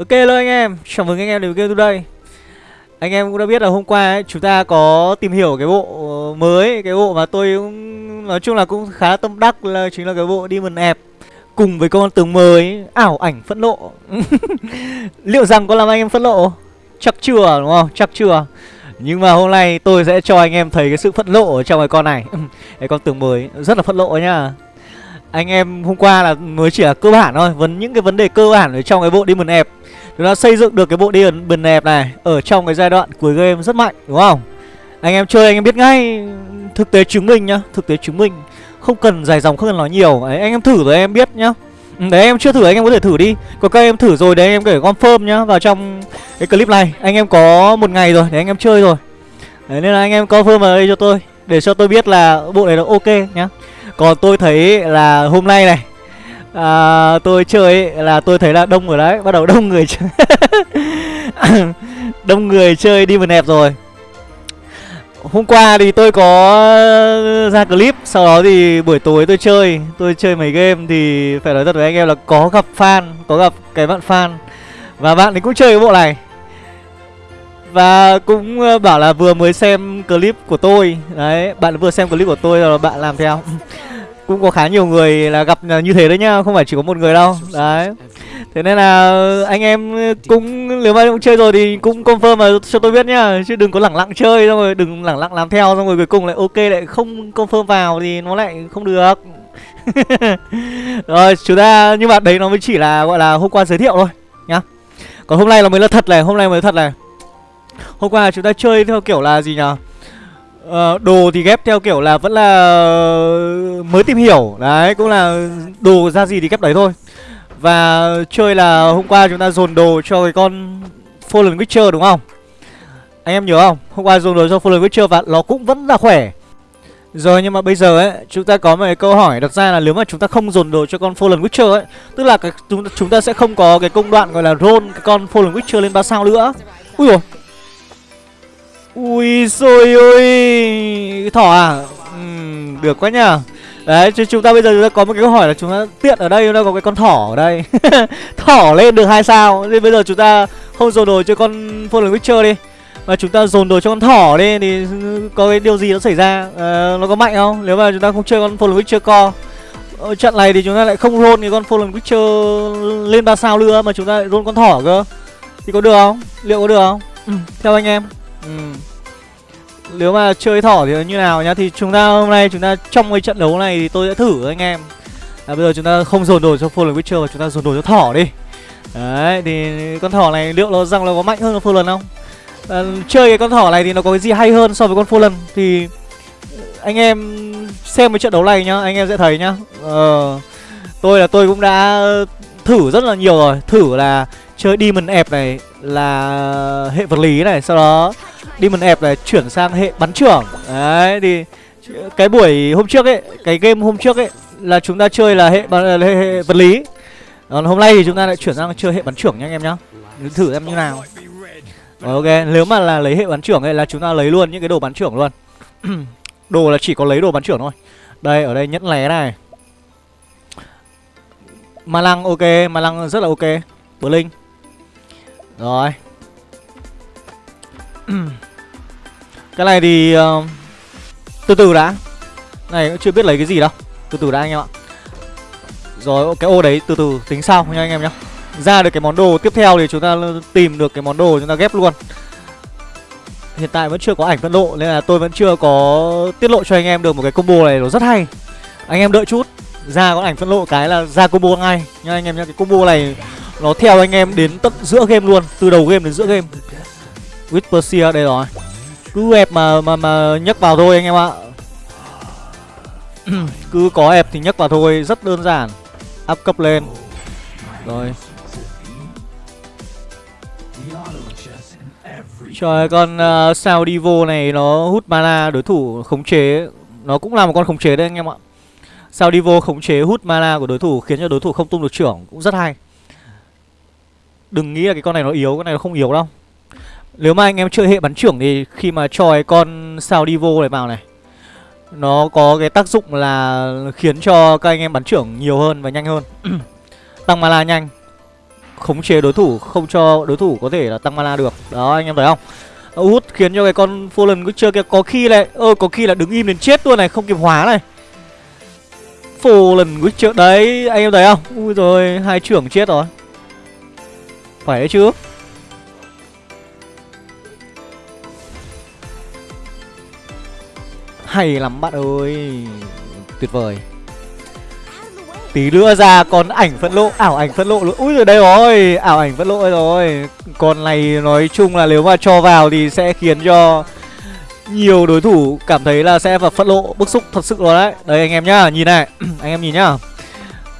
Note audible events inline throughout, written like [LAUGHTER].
Ok hello anh em, chào mừng anh em đến với game đây. Anh em cũng đã biết là hôm qua ấy, chúng ta có tìm hiểu cái bộ ờ, mới Cái bộ mà tôi cũng nói chung là cũng khá tâm đắc là chính là cái bộ Demon Ebb Cùng với con tướng mới ảo ảnh phẫn nộ. [LAUGHS] Liệu rằng có làm anh em phẫn nộ? Chắc chưa đúng không? Chắc chưa. Nhưng mà hôm nay tôi sẽ cho anh em thấy cái sự phẫn nộ ở trong cái con này. [LAUGHS] Cái con tướng mới rất là phẫn nộ nhá. Anh em hôm qua là mới chỉ là cơ bản thôi Vấn những cái vấn đề cơ bản ở trong cái bộ Demon App Chúng ta xây dựng được cái bộ điền bền đẹp này Ở trong cái giai đoạn cuối game rất mạnh đúng không? Anh em chơi anh em biết ngay Thực tế chứng minh nhá Thực tế chứng minh. Không cần dài dòng không cần nói nhiều. Đấy, Anh em thử rồi em biết nhá. Ừ, đấy em chưa thử anh em có thể thử đi. Còn các em thử rồi đấy anh em kể confirm nhá Vào trong cái clip này. Anh em có một ngày rồi để anh em chơi rồi. Đấy nên là anh em confirm vào đây cho tôi Để cho tôi biết là bộ này là ok nhá. Còn tôi thấy là hôm nay này à, Tôi chơi ấy, là tôi thấy là đông rồi đấy Bắt đầu đông người chơi. [COUGHS] Đông người chơi đi nẹp rồi. Hôm qua thì tôi có ra clip Sau đó thì buổi tối tôi chơi Tôi chơi mấy game thì phải nói thật với anh em là có gặp fan Có gặp cái bạn fan. Và bạn ấy cũng chơi cái bộ này. Và cũng ờ, bảo là vừa mới xem clip của tôi. Đấy, bạn vừa xem clip của tôi rồi bạn làm theo cũng có khá nhiều người là gặp à, như thế đấy nhá, không phải chỉ có một người đâu. Đấy. Thế nên là anh em cũng, nếu mà cũng chơi rồi thì cũng confirm mà cho tôi biết nhá, chứ đừng có lẳng lặng chơi, xong rồi đừng lẳng lặng làm theo, xong rồi cuối cùng lại ok, lại không confirm vào thì nó lại không được. [LAUGHS] Rồi, chúng ta, nhưng mà đấy nó mới chỉ là, gọi là hôm qua giới thiệu thôi, nhá. Còn hôm nay là mới là thật này, hôm nay mới thật này. Hôm qua chúng ta chơi theo kiểu là gì nhở? Uh, đồ thì ghép theo kiểu là vẫn là mới tìm hiểu. Đấy cũng là đồ ra gì thì ghép đấy thôi. Và chơi là hôm qua chúng ta dồn đồ cho cái con Fallen Witcher đúng không? Anh em nhớ không? Hôm qua dồn đồ cho Fallen Witcher và nó cũng vẫn là khỏe. Rồi nhưng mà bây giờ ấy chúng ta có một cái câu hỏi đặt ra là nếu mà chúng ta không dồn đồ cho con Fallen Witcher ấy tức là cái, chúng, chúng ta sẽ không có cái công đoạn gọi là roll cái con Fallen Witcher lên ba sao nữa. Ui rồi Ui xôi ơi. Thỏ à? Uhm, Được quá nhờ. Đấy chứ chúng ta bây giờ chúng ta có một cái câu hỏi là chúng ta tiện ở đây chúng ta có cái con thỏ ở đây. [LAUGHS] Thỏ lên được hai sao. Thì bây giờ chúng ta không dồn đồ cho con Fallen Witcher đi Mà chúng ta dồn đồ cho con thỏ đi Thì có cái điều gì nó xảy ra? À, Nó có mạnh không? Nếu mà chúng ta không chơi con Fallen Witcher co ở trận này thì chúng ta lại không roll cái con Fallen Witcher lên ba sao nữa Mà chúng ta lại roll con thỏ cơ. Thì có được không? Liệu có được không? Ừ, Theo anh em ừ. Nếu mà chơi thỏ thì như nào nhá? Thì chúng ta hôm nay chúng ta trong cái trận đấu này Thì tôi sẽ thử anh em. À, Bây giờ chúng ta không dồn đồ cho Fallen Witcher Và chúng ta dồn đồ cho thỏ đi. Đấy thì con thỏ này liệu nó rằng là có mạnh hơn con Fallen không? À, Chơi cái con thỏ này thì nó có cái gì hay hơn so với con Fallen Thì anh em xem cái trận đấu này nhá Anh em sẽ thấy nhá. Ờ, Tôi là tôi cũng đã thử rất là nhiều rồi. Thử là chơi Demon ép này là hệ vật lý này Sau đó Demon ép này chuyển sang hệ bắn trưởng. Đấy thì cái buổi hôm trước ấy Cái game hôm trước ấy Là chúng ta chơi là hệ, hệ, hệ vật lý. Còn hôm nay thì chúng ta lại chuyển sang chơi hệ bắn trưởng nha anh em nhá. Thử xem như nào. Rồi, Ok nếu mà là lấy hệ bắn trưởng ấy là chúng ta lấy luôn những cái đồ bắn trưởng luôn. [CLEARS THROAT] Đồ là chỉ có lấy đồ bắn trưởng thôi. Đây ở đây nhẫn lé này. Ma lăng ok Ma lăng rất là ok. Blink Rồi. [CLEARS THROAT] Cái này thì uh, Từ từ đã. Này cũng chưa biết lấy cái gì đâu. Từ từ đã anh em ạ. Rồi cái ô đấy từ từ tính sau nha anh em nhá. Ra được cái món đồ tiếp theo thì chúng ta tìm được cái món đồ chúng ta ghép luôn. Hiện tại vẫn chưa có ảnh phân độ Nên là tôi vẫn chưa có tiết lộ cho anh em được một cái combo này nó rất hay. Anh em đợi chút. Ra có ảnh phân lộ cái là ra combo ngay. Nha anh em nhá Cái combo này nó theo anh em đến tận giữa game luôn Từ đầu game đến giữa game. Whisper đây rồi. Cứ ép mà mà mà nhấc vào thôi anh em ạ. [CLEARS THROAT] Cứ có ép thì nhấc vào thôi rất đơn giản. Áp cấp lên. Rồi. Trời con à, uh, sao Divo này nó hút mana đối thủ khống chế. Nó cũng là một con khống chế đấy anh em ạ. Sao Divo khống chế hút mana của đối thủ khiến cho đối thủ không tung được trưởng Cũng rất hay. Đừng nghĩ là cái con này nó yếu, cái này nó không yếu đâu. Nếu mà anh em chơi hệ bắn trưởng thì khi mà cho cái con sao Divo này vào này Nó có cái tác dụng là khiến cho các anh em bắn trưởng nhiều hơn và nhanh hơn. [COUGHS] Tăng mana nhanh khống chế đối thủ không cho đối thủ có thể là tăng mana được. Đó anh em thấy không? Út khiến cho cái con Fallen Witcher kia có khi này ơ có khi là đứng im đến chết luôn này không kịp hóa này Fallen Witcher đấy, anh em thấy không? Ui rồi, hai trưởng chết rồi. Phải đấy chứ? Hay lắm bạn ơi. Tuyệt vời. Tí nữa ra còn ảnh phẫn lộ Ảo ảnh phẫn lộ luôn Ui rồi, đây rồi, Ảo ảnh phẫn lộ rồi. Con này nói chung là nếu mà cho vào Thì sẽ khiến cho nhiều đối thủ cảm thấy là sẽ vào phẫn lộ Bức xúc thật sự rồi đấy. Đây anh em nhá Nhìn này [CLEARS THROAT] Anh em nhìn nhá.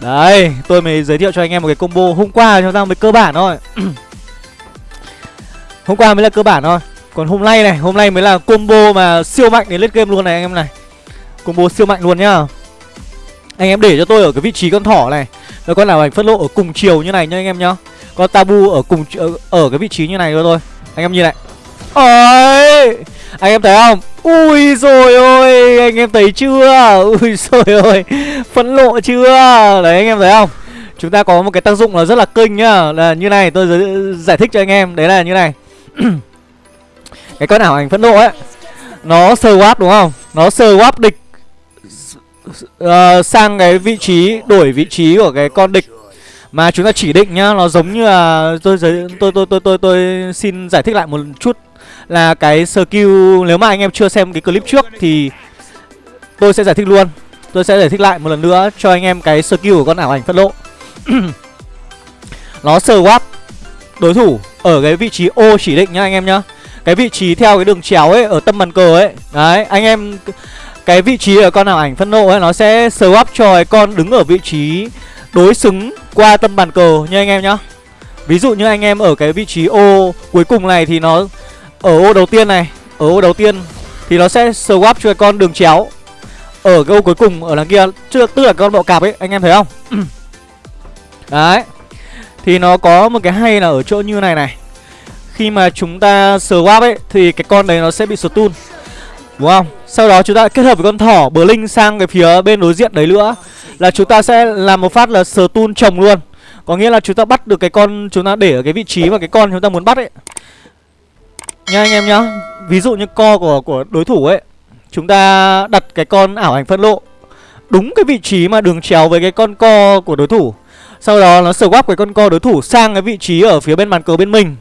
Đấy Tôi mới giới thiệu cho anh em một cái combo. Hôm qua chúng ta mới cơ bản thôi. [CLEARS THROAT] Hôm qua mới là cơ bản thôi. Còn hôm nay này, hôm nay mới là combo mà siêu mạnh đến lết game luôn này anh em này. Combo siêu mạnh luôn nhá. Anh em để cho tôi ở cái vị trí con thỏ này. Rồi con nào ảnh phất lộ ở cùng chiều như này nhá anh em nhá. Con tabu ở cùng ở, ở cái vị trí như này thôi thôi. Anh em nhìn này. Ôi! Anh em thấy không? Ui rồi ôi Anh em thấy chưa? Ui [LAUGHS] rồi ôi Phẫn lộ chưa? Đấy anh em thấy không? Chúng ta có một cái tác dụng là rất là kinh nhá. Là như này tôi giải thích cho anh em. Đấy là như này. [CLEARS THROAT] Cái con ảo ảnh phẫn nộ ấy nó sờ swap đúng không? Nó sờ swap địch uh, sang cái vị trí đổi vị trí của cái con địch. Mà chúng ta chỉ định nhá nó giống như là tôi tôi tôi tôi tôi, tôi xin giải thích lại một chút là cái skill nếu mà anh em chưa xem cái clip trước thì tôi sẽ giải thích luôn. Tôi sẽ giải thích lại một lần nữa cho anh em cái skill của con ảo ảnh phân lộ, [CLEARS THROAT] nó swap đối thủ ở cái vị trí ô chỉ định nhá anh em nhá. Cái vị trí theo cái đường chéo ấy ở tâm bàn cờ ấy. Đấy anh em cái vị trí ở con ảo ảnh phân nộ ấy nó sẽ swap cho cái con đứng ở vị trí đối xứng qua tâm bàn cờ nha anh em nhá. Ví dụ như anh em ở cái vị trí ô cuối cùng này thì nó ở ô đầu tiên này ở ô đầu tiên thì nó sẽ swap cho con đường chéo. Ở cái ô cuối cùng ở đằng kia tức là con bọ cạp ấy anh em thấy không? [COUGHS] Đấy. Thì nó có một cái hay là ở chỗ như này này. Khi mà chúng ta swap ấy thì cái con đấy nó sẽ bị stun đúng không? Sau đó chúng ta kết hợp với con thỏ bờ linh sang cái phía bên đối diện đấy nữa là chúng ta sẽ làm một phát là stun chồng luôn. Có nghĩa là chúng ta bắt được cái con chúng ta để ở cái vị trí và cái con chúng ta muốn bắt ấy nha anh em nhá ví dụ như co của của đối thủ ấy, chúng ta đặt cái con ảo ảnh phân lộ đúng cái vị trí mà đường chéo với cái con co của đối thủ sau đó nó swap cái con co đối thủ sang cái vị trí ở phía bên bàn cờ bên mình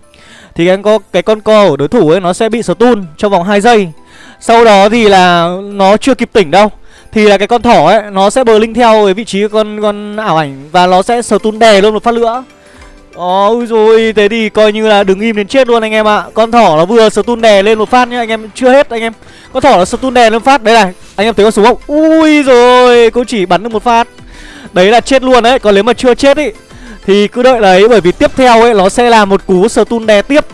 thì cái con cái con co của đối thủ ấy nó sẽ bị stun trong vòng 2 giây. Sau đó thì là nó chưa kịp tỉnh đâu. Thì là cái con thỏ ấy, nó sẽ bờ linh theo cái vị trí con con ảo ảnh và nó sẽ stun đè luôn một phát nữa. Ôi rồi thế thì coi như là đứng im đến chết luôn anh em ạ. À. Con thỏ nó vừa stun đè lên một phát nhá anh em chưa hết anh em. Con thỏ nó stun đè lên phát đấy này. Anh em thấy con súng không? Ui rồi, cô chỉ bắn được một phát. Đấy là chết luôn đấy, còn nếu mà chưa chết ý thì cứ đợi đấy bởi vì tiếp theo ấy nó sẽ là một cú stun đè tiếp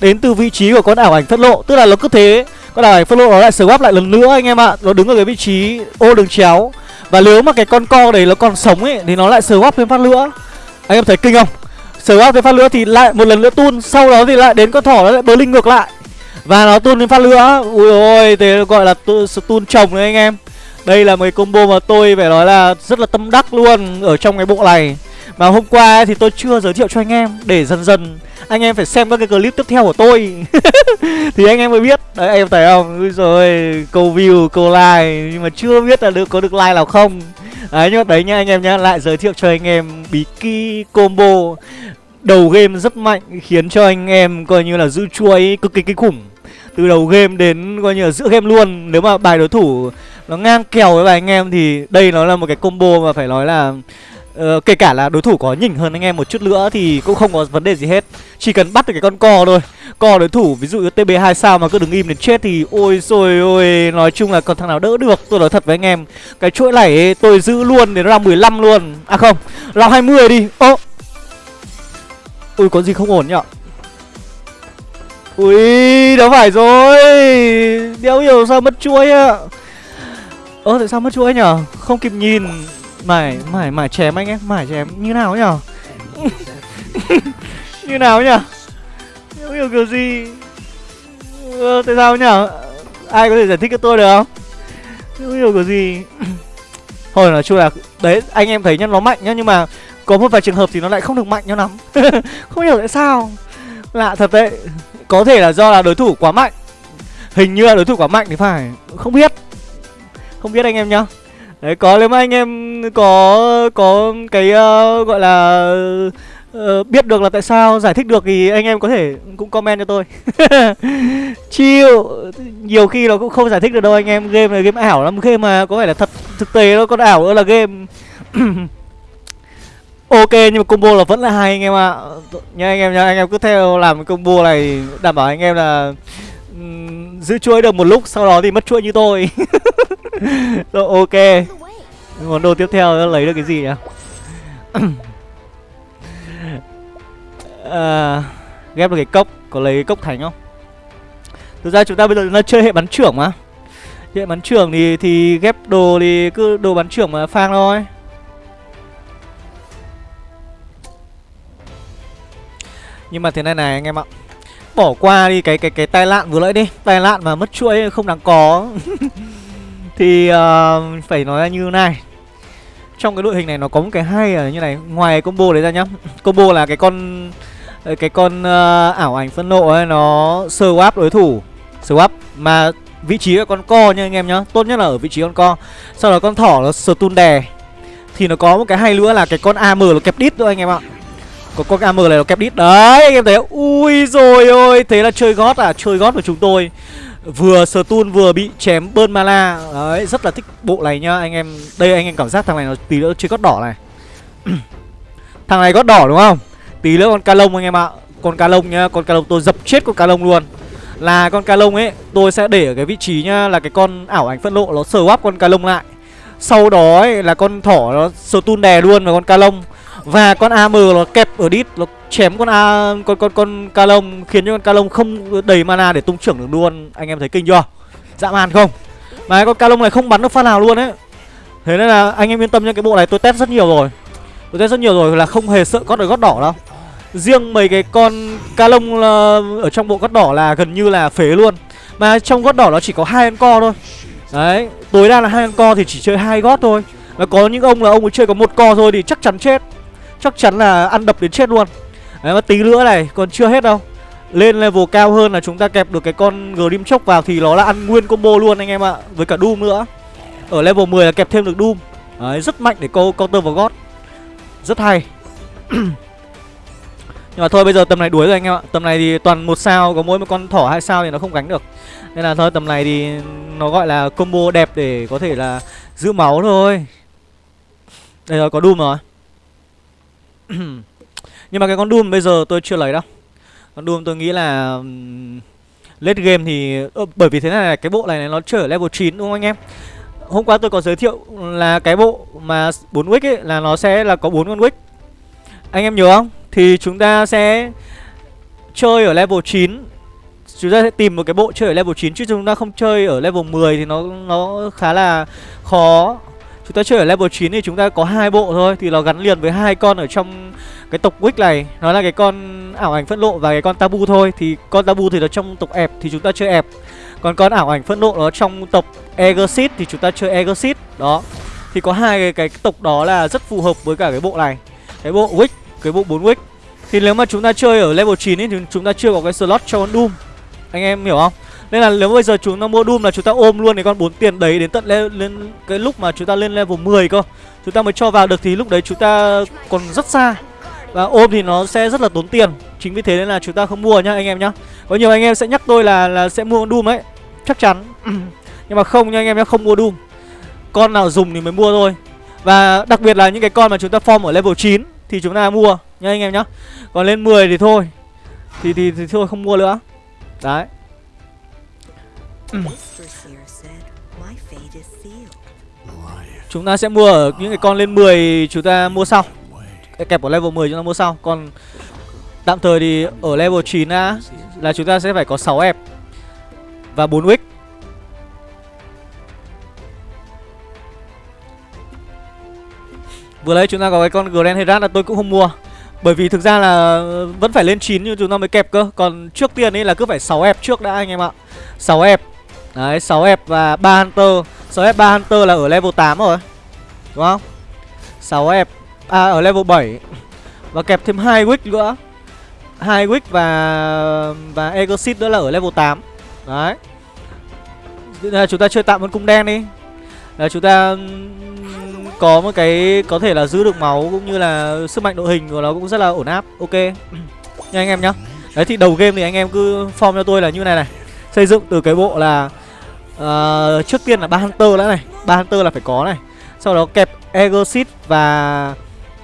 Đến từ vị trí của con ảo ảnh thất lộ Tức là nó cứ thế Con ảo ảnh thất lộ nó lại swap lại lần nữa anh em ạ Nó đứng ở cái vị trí ô đường chéo Và nếu mà cái con co đấy nó còn sống ấy Thì nó lại swap thêm phát nữa Anh em thấy kinh không Swap thêm phát lửa thì lại một lần nữa tun Sau đó thì lại đến con thỏ nó lại bớ linh ngược lại. Và nó tun lên phát lửa. Ui ôi, thế gọi là tun chồng đấy anh em. Đây là một cái combo mà tôi phải nói là rất là tâm đắc luôn Ở trong cái bộ này. Mà hôm qua thì tôi chưa giới thiệu cho anh em, Để dần dần anh em phải xem các cái clip tiếp theo của tôi. [LAUGHS] Thì anh em mới biết. Đấy em thấy không? Ui rồi câu view, câu like. Nhưng mà chưa biết là được, có được like nào không. Đấy, nhưng mà đấy nha anh em nhá, Lại giới thiệu cho anh em bí ki combo. Đầu game rất mạnh, Khiến cho anh em coi như là giữ chuối cực kỳ kinh khủng. Từ đầu game đến coi như là giữa game luôn. Nếu mà bài đối thủ nó ngang kèo với bài anh em Thì đây nó là một cái combo mà phải nói là Ờ, kể cả là đối thủ có nhỉnh hơn anh em một chút nữa thì cũng không có vấn đề gì hết. Chỉ cần bắt được cái con co thôi. Co đối thủ ví dụ như TB2 sao mà cứ đứng im đến chết thì ôi rồi ôi Nói chung là còn thằng nào đỡ được. Tôi nói thật với anh em Cái chuỗi này ấy, tôi giữ luôn đến round 15 luôn. À không, round 20 đi. Ô. Ui có gì không ổn nhở Ui đâu phải rồi. Đéo hiểu sao mất chuỗi ạ. Ơ tại sao mất chuỗi nhở Không kịp nhìn mải mải mải chém anh em mải chém như nào nhở? [LAUGHS] Như nào nhở? Không hiểu kiểu gì. Ờ, tại sao nhở? Ai có thể giải thích cho tôi được không? Không hiểu kiểu gì. [CLEARS THROAT] Hồi nói chung là đấy anh em thấy nhá nó mạnh nhá nhưng mà có một vài trường hợp thì nó lại không được mạnh nhau lắm. [LAUGHS] Không hiểu tại sao. Lạ thật đấy. Có thể là do là đối thủ quá mạnh. Hình như là đối thủ quá mạnh thì phải. Không biết. Không biết anh em nhá đấy có nếu mà anh em có có cái uh, gọi là uh, biết được là tại sao giải thích được thì anh em có thể cũng comment cho tôi. [LAUGHS] Chiêu nhiều khi nó cũng không giải thích được đâu anh em game này game ảo lắm. Game mà có phải là thật thực tế nó còn ảo nữa là game. [COUGHS] Ok nhưng mà combo là vẫn là hai anh em ạ. À. nha anh em nha anh em cứ theo làm combo này đảm bảo anh em là um, giữ chuỗi được một lúc sau đó thì mất chuỗi như tôi. [LAUGHS] Rồi ok. Món đồ tiếp theo lấy được cái gì nhỉ? [COUGHS] À, ghép được cái cốc có lấy cái cốc thành không? Thực ra chúng ta bây giờ nó chơi hệ bắn trưởng mà. Hệ bắn trưởng thì thì ghép đồ thì cứ đồ bắn trưởng mà phang thôi. Nhưng mà thế này này anh em ạ bỏ qua đi cái cái cái tai nạn vừa nãy đi. Tai nạn mà mất chuỗi không đáng có. [LAUGHS] Thì uh, phải nói như này. Trong cái đội hình này nó có một cái hay ở như này. Ngoài combo đấy ra nhá. Combo là cái con cái con uh, ảo ảnh phân nộ ấy nó sơ swap đối thủ. Swap mà vị trí con co nha anh em nhá. Tốt nhất là ở vị trí con co. Sau đó con thỏ nó stun đè. Thì nó có một cái hay nữa là cái con am nó kẹp đít thôi anh em ạ có con am này nó kẹp đít. Đấy anh em thấy ui rồi ôi thế là chơi gót à? Chơi gót của chúng tôi. Vừa stun vừa bị chém bơn mana đấy rất là thích bộ này nhá. Anh em đây anh em cảm giác thằng này nó tí nữa chơi gót đỏ này. [CLEARS THROAT] Thằng này gót đỏ đúng không? Tí nữa con ca lông anh em ạ. Con ca lông nhá con ca lông tôi dập chết con ca lông luôn. Là con ca lông ấy tôi sẽ để ở cái vị trí nhá là cái con ảo ảnh phân lộ nó sờ con ca lông lại. Sau đó ấy, là con thỏ nó stun đè luôn vào con ca lông và con AM nó kẹp ở đít, Nó chém con A, con con con Calong Khiến cho con Calong không đầy mana để tung trưởng được luôn. Anh em thấy kinh chưa? Dã man không? Mà con Calong này không bắn được phát nào luôn ấy. Thế nên là anh em yên tâm nha Cái bộ này tôi test rất nhiều rồi. Tôi test rất nhiều rồi là không hề sợ gót được gót đỏ đâu. Riêng mấy cái con Calong ờ, ở trong bộ gót đỏ là gần như là phế luôn. Mà trong gót đỏ nó chỉ có hai con co thôi. Đấy, Tối đa là hai con co thì chỉ chơi hai gót thôi. Mà có những ông là ông ấy chơi có một co thôi thì chắc chắn chết. Chắc chắn là ăn đập đến chết luôn. Đấy, mà tí nữa này, còn chưa hết đâu. Lên level cao hơn là chúng ta kẹp được cái con Grim Chốc vào thì nó là ăn nguyên combo luôn anh em ạ, Với cả Doom nữa. Ở level 10 là kẹp thêm được Doom. Đấy, rất mạnh để câu counter vào gót Rất hay. [CLEARS THROAT] Nhưng mà thôi, bây giờ tầm này đuối rồi anh em ạ. Tầm này thì toàn một sao, Có mỗi một con thỏ hai sao thì nó không gánh được. Nên là thôi, tầm này thì nó gọi là combo đẹp để có thể là giữ máu thôi. Đây rồi, có Doom rồi. Nhưng mà cái con Doom bây giờ tôi chưa lấy đâu. Con Doom tôi nghĩ là Late game thì ừ, Bởi vì thế này là cái bộ này nó trở level 9 đúng không anh em? Hôm qua tôi có giới thiệu là cái bộ mà 4 wick ấy là nó sẽ là có 4 con wick Anh em nhớ không? Thì chúng ta sẽ chơi ở level 9 Chúng ta sẽ tìm một cái bộ chơi ở level 9 chứ chúng ta không chơi ở level 10 thì nó nó khá là khó. Chúng ta chơi ở level 9 thì chúng ta có hai bộ thôi Thì nó gắn liền với hai con ở trong cái tộc Wick này. Nó là cái con ảo ảnh phẫn lộ và cái con tabu thôi. Thì con tabu thì nó trong tộc ẹp thì chúng ta chơi ẹp. Còn con ảo ảnh phẫn lộ nó trong tộc Egosit thì chúng ta chơi Egosit Đó. Thì có hai cái, cái tộc đó là rất phù hợp với cả cái bộ này. Cái bộ Wick, cái bộ 4 Wick. Thì nếu mà chúng ta chơi ở level 9 ấy, thì chúng ta chưa có cái slot cho con Doom. Anh em hiểu không? Nên là nếu bây giờ chúng ta mua Doom là chúng ta ôm luôn cái con 4 tiền đấy đến tận lên, lên cái lúc mà chúng ta lên level 10 cơ. Chúng ta mới cho vào được thì lúc đấy chúng ta còn rất xa. Và ôm thì nó sẽ rất là tốn tiền. Chính vì thế nên là chúng ta không mua nhá anh em nhá. Có nhiều anh em sẽ nhắc tôi là là sẽ mua con Doom ấy. Chắc chắn. [CLEARS THROAT] Nhưng mà không nha anh em nhá, không mua Doom. Con nào dùng thì mới mua thôi. Và đặc biệt là những cái con mà chúng ta form ở level 9 Thì chúng ta mua nha anh em nhá. Còn lên 10 thì thôi. Thì thì, thì thôi không mua nữa. Đấy. Chúng ta sẽ mua ở những cái con lên 10 Chúng ta mua sau. Kẹp ở level 10 chúng ta mua sau. Còn tạm thời thì ở level 9 á Là chúng ta sẽ phải có 6 ép Và 4 wick. Vừa lấy chúng ta có cái con Grand Herat là tôi cũng không mua. Bởi vì thực ra là vẫn phải lên 9 nhưng chúng ta mới kẹp cơ. Còn trước tiên ấy là cứ phải 6 ép trước đã anh em ạ. 6 ép Đấy 6F và 3 Hunter. 6F 3 Hunter là ở level 8 rồi, Đúng không? 6F à ở level 7 và kẹp thêm hai wick nữa. Hai wick và và Egosit nữa là ở level 8 đấy. Là chúng ta chơi tạm một cung đen đi. Là chúng ta có một cái, có thể là giữ được máu cũng như là sức mạnh đội hình của nó cũng rất là ổn áp. Ok. Nha anh em nhá. Đấy, thì đầu game thì anh em cứ form cho tôi là như này này. Xây dựng từ cái bộ là uh, trước tiên là ba hunter đã này. Ba hunter là phải có này. Sau đó kẹp exit và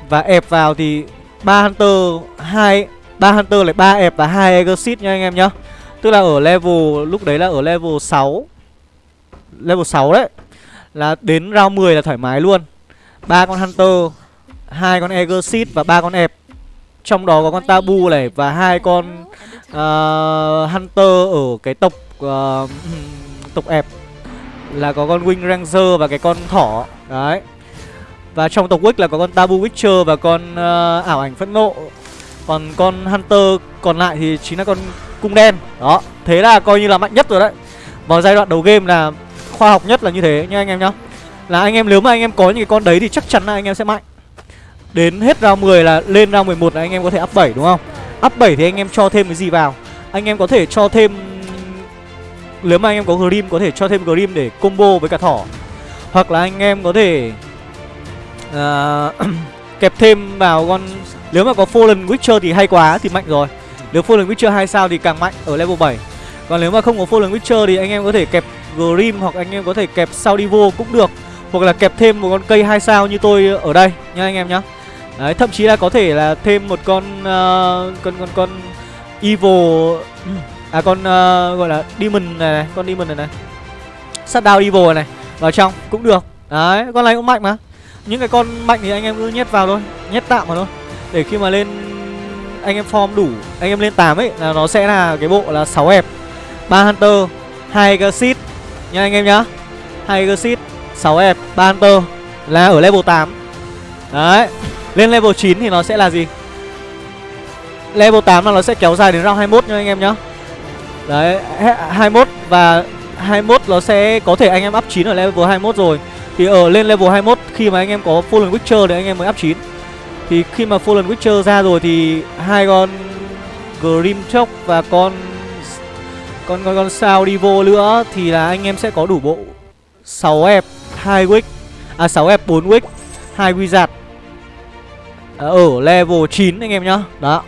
và ép vào thì ba hunter hai ba hunter lại ba ép và hai exit nha anh em nhá. Tức là ở level lúc đấy là ở level 6 level 6 đấy. Là đến round 10 là thoải mái luôn. Ba con hunter hai con exit và ba con ép trong đó có con tabu này và hai con uh, hunter ở cái tộc uh, tộc ép là có con wing ranger và cái con thỏ. Đấy. Và trong tộc Wick là có con Tabu Witcher và con uh, ảo ảnh phẫn nộ. Còn con Hunter còn lại thì chính là con cung đen. Đó, thế là coi như là mạnh nhất rồi đấy. Vào giai đoạn đầu game là khoa học nhất là như thế nha anh em nhá. Là anh em nếu mà anh em có những cái con đấy thì chắc chắn là anh em sẽ mạnh. Đến hết round 10 là lên round 11 là anh em có thể up 7 đúng không? Up 7 thì anh em cho thêm cái gì vào? Anh em có thể cho thêm nếu mà anh em có Grim có thể cho thêm Grim để combo với cả thỏ. Hoặc là anh em có thể uh, [CLEARS THROAT] kẹp thêm vào con nếu mà có Fallen Witcher thì hay quá thì mạnh rồi. Nếu Fallen Witcher 2 sao thì càng mạnh ở level 7 còn nếu mà không có Fallen Witcher thì anh em có thể kẹp Grim hoặc anh em có thể kẹp Saudivo cũng được. Hoặc là kẹp thêm một con cây 2 sao như tôi ở đây nha anh em nhá. Đấy, thậm chí là có thể là thêm một con uh, con con con evil [CLEARS THROAT] à con uh, gọi là demon này, này con demon này này. Shutdown evil này này vào trong cũng được. Đấy con này cũng mạnh mà. Những cái con mạnh thì anh em cứ nhét vào thôi nhét tạm vào thôi. Để khi mà lên anh em form đủ anh em lên 8 ấy là nó sẽ là cái bộ là 6 ép ba hunter hai exit nha anh em nhá. Hai exit 6 ép ba hunter. Là ở level 8 đấy lên level 9 thì nó sẽ là gì? Level 8 là nó sẽ kéo dài đến round 21 nha anh em nhá đấy 21 và 21 nó sẽ có thể anh em up 9 ở level 21 rồi thì ở lên level 21 khi mà anh em có Fallen Witcher thì anh em mới up 9 Thì khi mà Fallen Witcher ra rồi thì hai con Grimchok và con con con con sao đi vô nữa thì là anh em sẽ có đủ bộ 6 ép 2 wick à 6 ép 4 wick 2 wizard ờ, ở level 9 anh em nhá. Đó.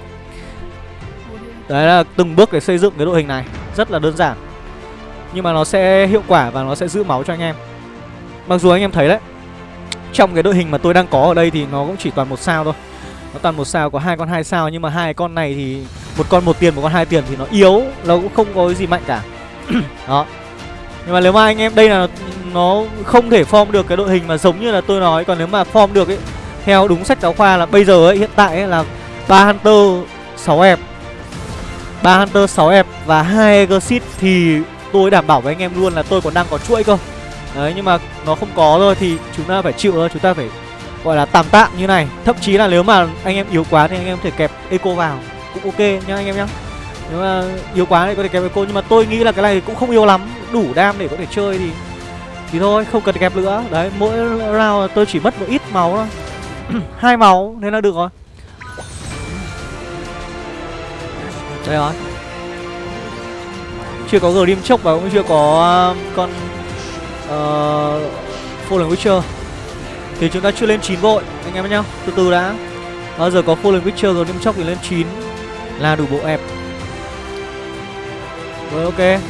Đấy là từng bước để xây dựng cái đội hình này, rất là đơn giản. Nhưng mà nó sẽ hiệu quả và nó sẽ giữ máu cho anh em. Mặc dù anh em thấy đấy Trong cái đội hình mà tôi đang có ở đây thì nó cũng chỉ toàn một sao thôi. Nó toàn một sao có hai con hai sao Nhưng mà hai con này thì Một con một tiền một con hai tiền thì nó yếu Nó cũng không có cái gì mạnh cả. [CLEARS THROAT] Đó. Nhưng mà nếu mà anh em đây là Nó không thể form được cái đội hình mà giống như là tôi nói. Còn nếu mà form được ấy Theo đúng sách giáo khoa là bây giờ ấy hiện tại ấy là ba Hunter 6 em ba Hunter 6 ép và hai Exit thì tôi đảm bảo với anh em luôn là tôi còn đang có chuỗi cơ. Đấy, nhưng mà nó không có rồi thì chúng ta phải chịu thôi, Chúng ta phải, gọi là, tạm tạm như này. Thậm chí là nếu mà anh em yếu quá thì anh em có thể kẹp eco vào Cũng ok nhá anh em nhá. Nếu mà yếu quá thì có thể kẹp eco, Nhưng mà tôi nghĩ là cái này cũng không yếu lắm, Đủ đam để có thể chơi thì Thì thôi, không cần kẹp nữa. Đấy, mỗi round tôi chỉ mất một ít máu thôi. [CLEARS THROAT] Hai máu nên là được rồi. Đây rồi. Chưa có Grim chốc và cũng chưa có um, con uh, Fallen Witcher. Thì chúng ta chưa lên 9 vội Anh em nhá. Từ từ đã. Bao giờ có Fallen Witcher rồi chốc thì lên 9 Là đủ bộ ép Rồi ok.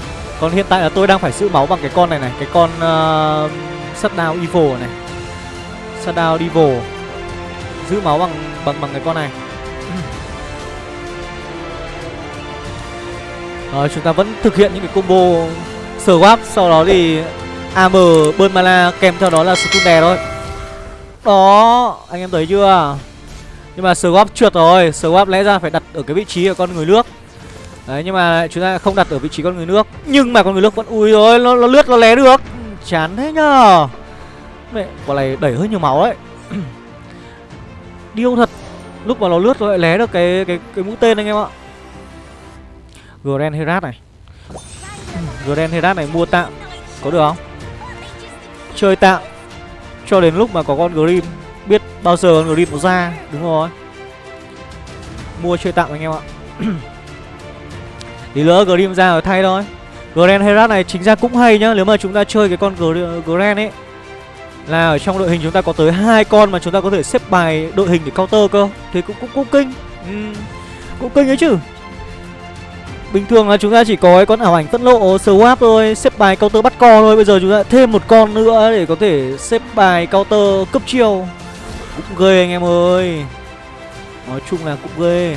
Còn hiện tại là tôi đang phải giữ máu bằng cái con này này Cái con ờ, uh, Shutdown Evil này. Shutdown Evil. Giữ máu bằng bằng bằng cái con này. Rồi chúng ta vẫn thực hiện những cái combo Swap Sau đó thì AM bơn mana kèm theo đó là stun đè thôi. Đó Anh em thấy chưa? Nhưng mà swap trượt rồi Swap lẽ ra phải đặt ở cái vị trí của con người nước. Đấy nhưng mà chúng ta không đặt ở vị trí con người nước. Nhưng mà con người nước vẫn ui rồi Nó, nó lướt nó lé được. Chán thế nhờ. Mẹ quả này đẩy hơi nhiều máu đấy. [CLEARS THROAT] Điêu thật. Lúc mà nó lướt nó lại lé được cái cái cái mũi tên anh em ạ. Grand Herat này. Grand Herat này mua tạm. Có được không? Chơi tạm. Cho đến lúc mà có con Grim. Biết bao giờ con Grim nó ra đúng rồi. Mua chơi tạm anh em ạ. Thì lỡ Grim ra rồi thay thôi. Grand Herat này chính ra cũng hay nhá. Nếu mà chúng ta chơi cái con Grand ấy là ở trong đội hình chúng ta có tới hai con mà chúng ta có thể xếp bài đội hình để counter cơ. Thì cũng cũng cũng kinh. Ừ, cũng kinh ấy chứ bình thường là chúng ta chỉ có cái con ảo ảnh phẫn lộ swap thôi, xếp bài counter bắt co thôi. Bây giờ chúng ta thêm một con nữa để có thể xếp bài counter cấp chiêu. Cũng ghê anh em ơi. Nói chung là cũng ghê.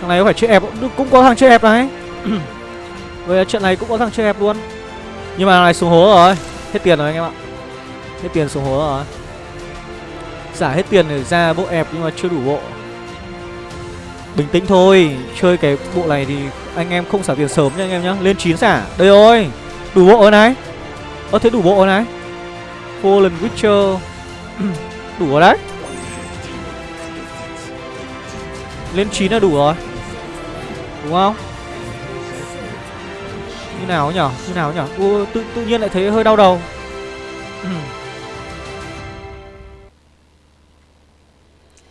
Thằng này có phải chơi ép cũng có thằng chơi ép này. [CLEARS THROAT] Vậy trận này cũng có thằng chơi ép luôn. Nhưng mà này xuống hố rồi. Hết tiền rồi anh em ạ. Hết tiền xuống hố rồi. Giả hết tiền để ra bộ ép nhưng mà chưa đủ bộ. Bình tĩnh thôi. Chơi cái bộ này thì anh em không xả tiền sớm nha anh em nhá. Lên 9 xả. Đây rồi. Đủ bộ rồi này. Ơ thế đủ bộ rồi này. Fallen Witcher. [CLEARS THROAT] Đủ rồi đấy. Lên 9 là đủ rồi. Đúng không? Như nào nhở? Như nào nhở? Ủa, tự tự nhiên lại thấy hơi đau đầu. [CLEARS THROAT]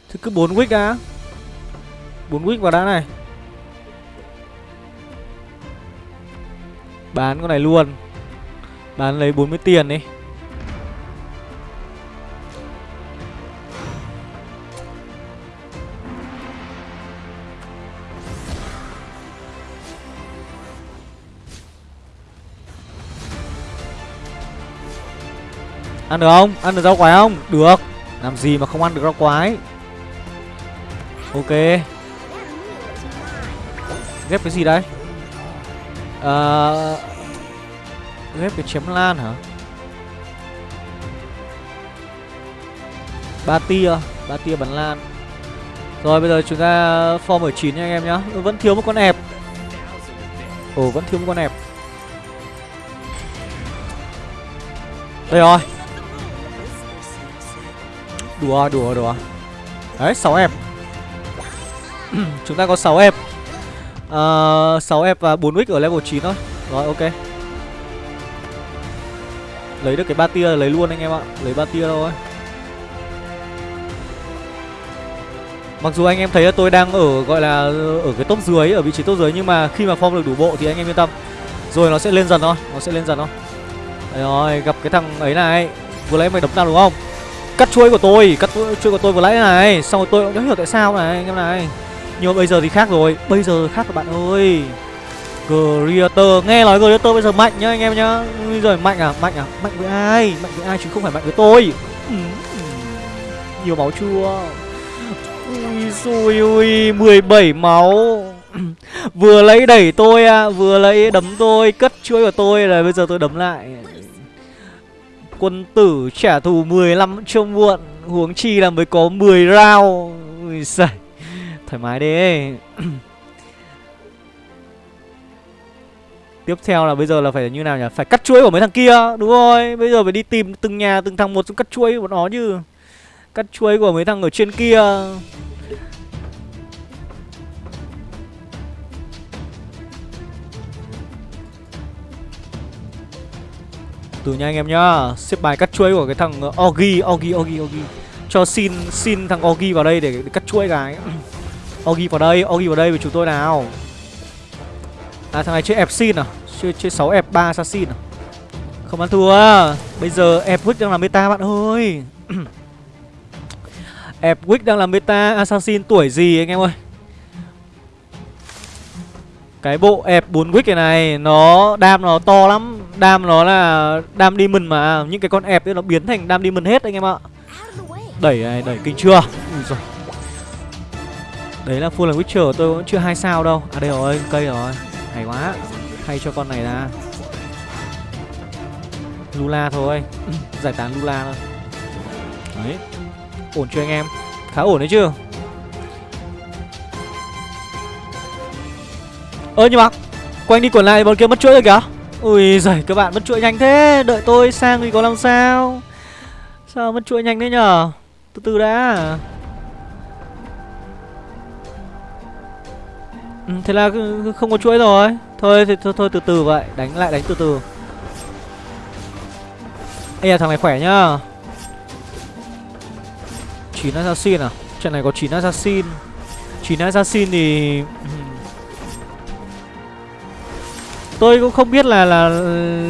Thế cứ bốn wick đã bốn wick vào đã này. Bán con này luôn. Bán lấy 40 tiền đi. Ăn được không? Ăn được rau quái không? Được. Làm gì mà không ăn được rau quái? Ok. Ghép cái gì đây? Uh, ghép cái chém lan hả? Ba tia Ba tia bắn lan. Rồi bây giờ chúng ta form ở chín nha anh em nhá. Vẫn thiếu một con ẹp. Ồ vẫn thiếu một con ẹp. Đây rồi. Đùa đùa đùa. Đấy 6 ép [CLEARS THROAT] Chúng ta có 6 ép Ờ, uh, 6 f và 4 wick ở level 9 thôi. Rồi ok. Lấy được cái ba tia lấy luôn anh em ạ. Lấy ba tia thôi. Mặc dù anh em thấy là tôi đang ở gọi là ở cái top dưới, ở vị trí top dưới nhưng mà khi mà form được đủ bộ thì anh em yên tâm. Rồi nó sẽ lên dần thôi, nó sẽ lên dần thôi. Đấy rồi, gặp cái thằng ấy này, vừa lấy mày đấm nào đúng không? Cắt chuối của tôi. Cắt chuối của tôi vừa nãy này. Xong rồi tôi cũng hiểu tại sao này anh em này. Nhưng mà bây giờ thì khác rồi. Bây giờ khác rồi bạn ơi. Creator, Nghe nói Creator bây giờ mạnh nhá anh em nhá. Bây giờ mạnh à Mạnh à Mạnh với ai? Mạnh với ai chứ không phải mạnh với tôi. Ừ. ừ. Nhiều máu chưa? Ui xui, ui 17 máu. [CLEARS THROAT] Vừa lấy đẩy tôi à Vừa lấy đấm tôi, Cất chuỗi của tôi rồi bây giờ tôi đấm lại. Quân tử trả thù 15 trông muộn, Huống chi là mới có 10 round. Ui xài Thoải mái đi. [CLEARS THROAT] Tiếp theo là bây giờ là phải như nào nhỉ? Phải cắt chuỗi của mấy thằng kia Đúng rồi. Bây giờ phải đi tìm từng nhà từng thằng một cắt chuỗi của nó chứ. Cắt chuỗi của mấy thằng ở trên kia. Từ nha anh em nhá. Xếp bài cắt chuỗi của cái thằng Ogi Ogi Ogi Ogi Cho xin xin thằng Ogi vào đây để, để cắt chuỗi cái. [CLEARS THROAT] Ogi vào đây Ogi vào đây với chúng tôi nào. À thằng này chơi Epsin xin à? Chơi, chơi 6 F3 assassin à? Không ăn thua. Bây giờ ép đang làm meta bạn ơi. [CLEARS THROAT] Ép đang làm meta assassin tuổi gì anh em ơi? Cái bộ F4 wick này này Nó đam nó to lắm. Đam nó là đam demon mà. Những cái con F ấy nó biến thành đam demon hết anh em ạ. Đẩy này đẩy kinh chưa? Ui giời. Đấy là full là Witcher, tôi cũng chưa hai sao đâu. À đây rồi, cây rồi. Hay quá. Thay cho con này ra. Lula thôi. [CLEARS THROAT] Giải tán Lula thôi. Đấy. Ổn chưa anh em? Khá ổn đấy chưa ơ, nhưng mà quanh đi quẩn lại bọn kia mất chuỗi rồi kìa. Ui giời, các bạn mất chuỗi nhanh thế. Đợi tôi sang thì có làm sao? Sao mất chuỗi nhanh thế nhở từ từ đã. Ừ, thế là không có chuỗi rồi. Thôi thì thôi, thôi từ từ vậy. Đánh lại đánh từ từ. Ê à, thằng này khỏe nhá. Chín assassin à? Trận này có chín assassin. Chín assassin thì [CLEARS THROAT] Tôi cũng không biết là là ừ,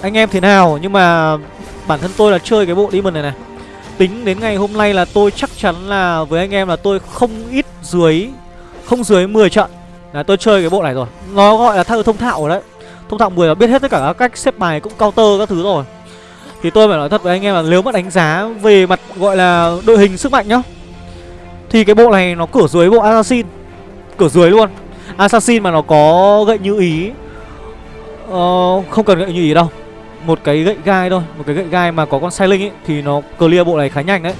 anh em thế nào nhưng mà bản thân tôi là chơi cái bộ demon này này. Tính đến ngày hôm nay là tôi chắc chắn là với anh em là tôi không ít dưới không dưới 10 trận. Là tôi chơi cái bộ này rồi. Nó gọi là thao thông thạo rồi đấy. Thông thạo 10 là biết hết tất cả các cách xếp bài cũng counter các thứ rồi. Thì tôi phải nói thật với anh em là nếu mà đánh giá về mặt gọi là đội hình sức mạnh nhá Thì cái bộ này nó cửa dưới bộ Assassin. Cửa dưới luôn. Assassin mà nó có gậy như ý Ờ, không cần gậy như ý đâu. Một cái gậy gai thôi. Một cái gậy gai mà có con sai linh ấy Thì nó clear bộ này khá nhanh đấy.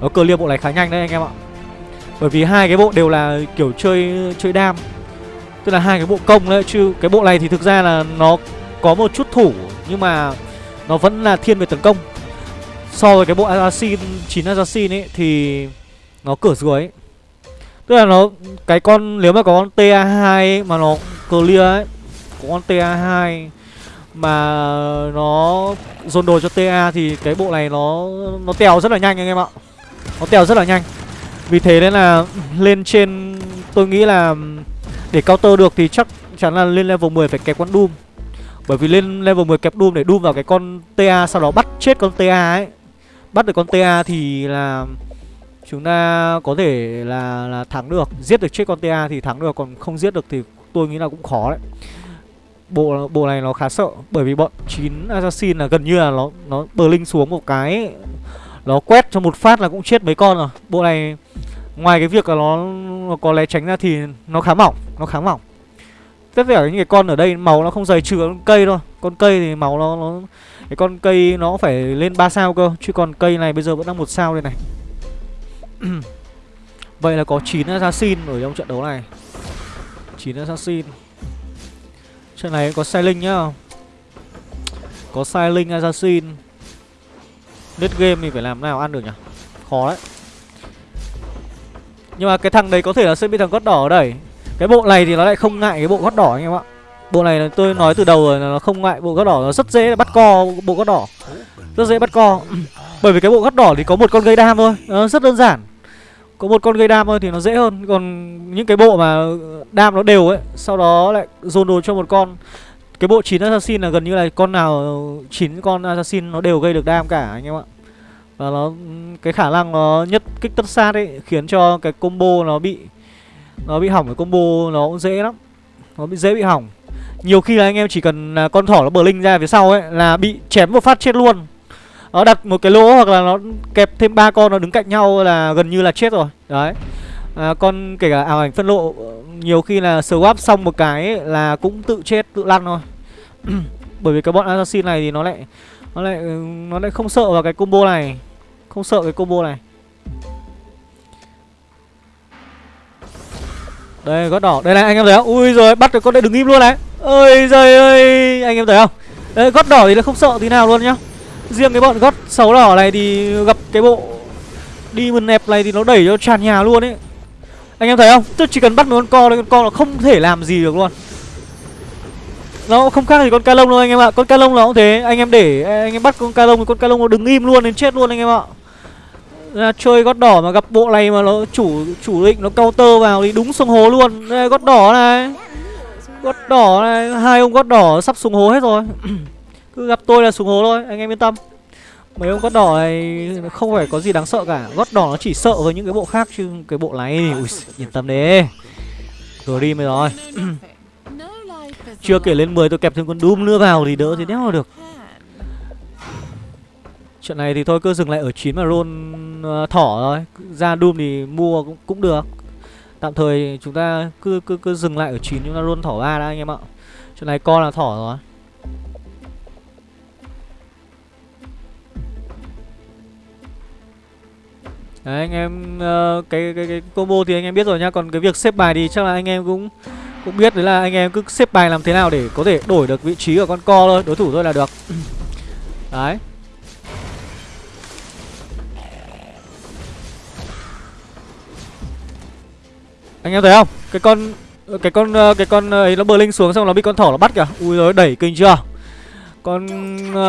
Nó clear bộ này khá nhanh đấy anh em ạ. Bởi vì hai cái bộ đều là kiểu chơi chơi đam Tức là hai cái bộ công đấy Chứ cái bộ này thì thực ra là nó có một chút thủ Nhưng mà nó vẫn là thiên về tấn công So với cái bộ Assassin 9 Assassin ấy Thì nó cửa dưới ấy. Tức là nó Cái con nếu mà có con TA2 ấy, mà nó clear ấy có con TA2 mà nó dồn đồ cho TA thì cái bộ này nó nó tèo rất là nhanh anh em ạ. Nó tèo rất là nhanh. Vì thế nên là lên trên tôi nghĩ là để counter được thì chắc chắn là lên level 10 phải kẹp con Doom. Bởi vì lên level 10 kẹp Doom để Doom vào cái con TA sau đó bắt chết con TA ấy. Bắt được con TA thì là chúng ta có thể là là thắng được, giết được chết con TA thì thắng được còn không giết được thì tôi nghĩ là cũng khó đấy bộ bộ này nó khá sợ bởi vì bọn chín assassin là gần như là nó nó bờ linh xuống một cái nó quét cho một phát là cũng chết mấy con rồi. Bộ này ngoài cái việc là nó, nó có lé tránh ra thì nó khá mỏng nó khá mỏng. Tất cả những cái con ở đây màu nó không dày trừ con cây thôi. Con cây thì màu nó nó cái con cây nó phải lên 3 sao cơ chứ còn cây này bây giờ vẫn đang một sao đây này. [CLEARS THROAT] Vậy là có 9 assassin ở trong trận đấu này. 9 assassin. Trận này có sai linh nhá. Có sai linh assassin. Net game thì phải làm nào, ăn được nhỉ? Khó đấy. Nhưng mà cái thằng đấy có thể là sẽ bị thằng gót đỏ ở đây. Cái bộ này thì nó lại không ngại cái bộ gót đỏ anh em ạ. Bộ này là tôi nói từ đầu rồi là nó không ngại bộ gót đỏ, Nó rất dễ bắt co bộ gót đỏ. Rất dễ bắt co. [CLEARS THROAT] Bởi vì cái bộ gót đỏ thì có một con gây đam thôi, Nó rất đơn giản. Có một con gây đam thôi thì nó dễ hơn. Còn những cái bộ mà đam nó đều ấy, sau đó lại dồn đồ cho một con cái bộ 9 assassin là gần như là con nào chín con assassin nó đều gây được đam cả, anh em ạ. Và nó, cái khả năng nó nhất kích tất sát ấy, khiến cho cái combo nó bị nó bị hỏng, cái combo nó cũng dễ lắm. Nó bị dễ bị hỏng. Nhiều khi là anh em chỉ cần con thỏ nó bờ linh ra phía sau ấy, là bị chém một phát chết luôn. Nó đặt một cái lỗ hoặc là nó kẹp thêm ba con, nó đứng cạnh nhau là gần như là chết rồi. Đấy à, con kể cả ảo ảnh phân lộ nhiều khi là swap xong một cái ấy, là cũng tự chết tự lăn thôi. [CLEARS THROAT] Bởi vì cái bọn assassin này thì nó lại nó lại nó lại không sợ vào cái combo này không sợ cái combo này. Đây gót đỏ. Đây này anh em thấy không? Ui rồi bắt được con đấy đứng im luôn này. Ơi giời ơi anh em thấy không? Đấy gót đỏ thì nó không sợ tí nào luôn nhá. Riêng cái bọn gót xấu đỏ này thì gặp cái bộ đi mừng nẹp này thì nó đẩy cho tràn nhà luôn ấy. Anh em thấy không? Tôi chỉ cần bắt một con co thôi, con co nó không thể làm gì được luôn. Nó không khác gì con ca lông đâu anh em ạ. Con ca lông nó cũng thế, anh em để anh em bắt con ca lông thì con ca lông nó đứng im luôn đến chết luôn anh em ạ. Là chơi gót đỏ mà gặp bộ này mà nó chủ chủ định nó counter vào thì đúng sông hố luôn. Đây gót đỏ này. Gót đỏ này. Hai ông gót đỏ sắp xuống hố hết rồi. [CLEARS THROAT] Cứ gặp tôi là xuống hố thôi. Anh em yên tâm. Mấy ông gót đỏ này không phải có gì đáng sợ cả. Gót đỏ nó chỉ sợ với những cái bộ khác Chứ cái bộ này Ui, yên tâm đi Rồi đi mới rồi. [COUGHS] Chưa kể lên 10 tôi kẹp thêm con Doom nữa vào Thì đỡ thì đéo được. Trận này thì thôi cứ dừng lại ở 9 mà roll uh, thỏ thôi. Ra Doom thì mua cũng, cũng được. Tạm thời chúng ta cứ cứ cứ dừng lại ở 9 chúng ta roll thỏ 3 đã anh em ạ. Trận này con là thỏ rồi Đấy anh em uh, cái, cái cái combo thì anh em biết rồi nhá Còn cái việc xếp bài thì chắc là anh em cũng cũng biết đấy là anh em cứ xếp bài làm thế nào để có thể đổi được vị trí của con co thôi Đối thủ thôi là được [CLEARS THROAT] Đấy Anh em thấy không? Cái con cái con ờ, cái con ờ, ấy nó bờ linh xuống xong nó bị con thỏ nó bắt kìa. Ui rồi đẩy kinh chưa? Con